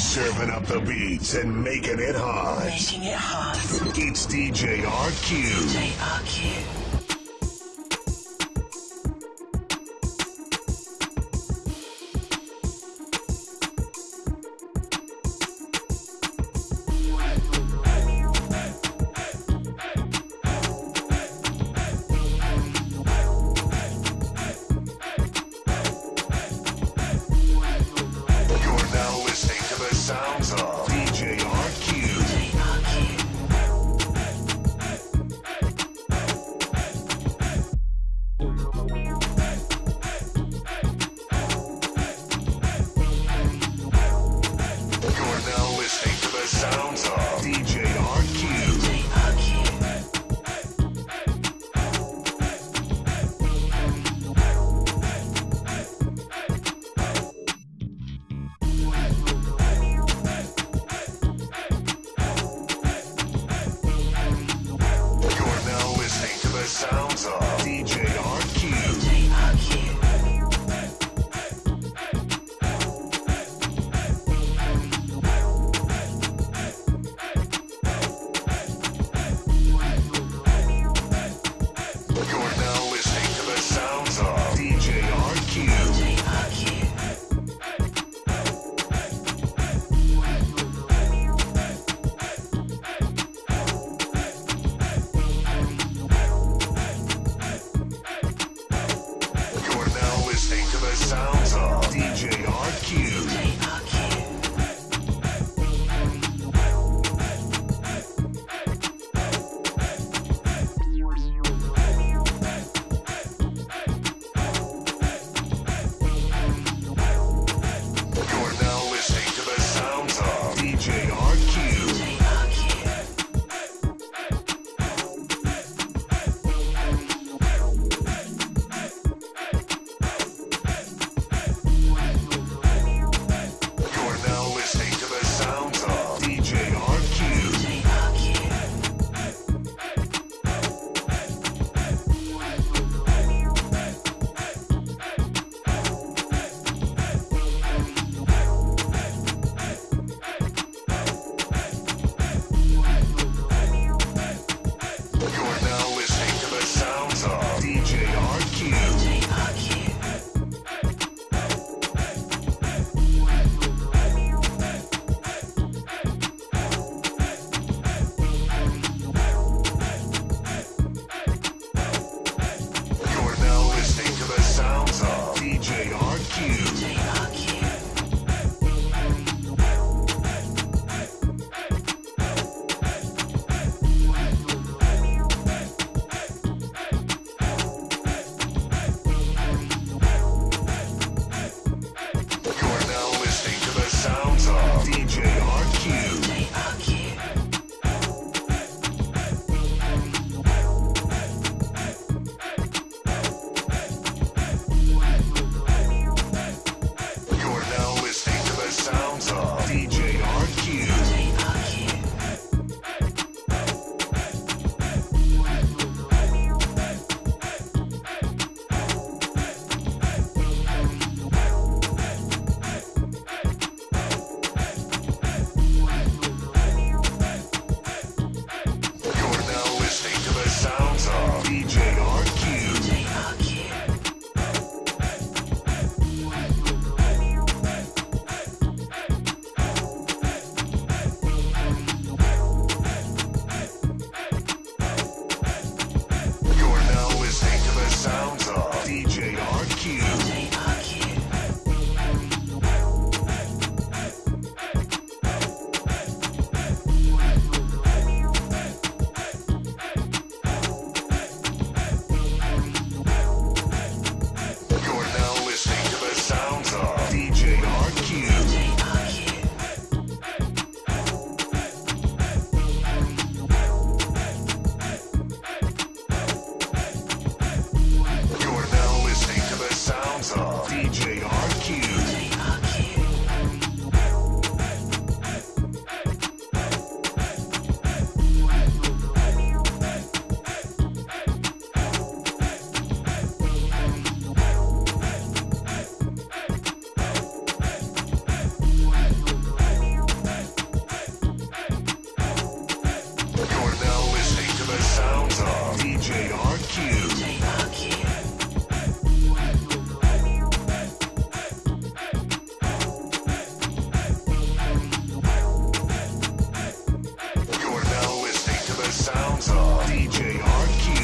Serving up the beats and making it hot. Making it hot. It's DJ RQ. JRQ. sounds of DJ Archie.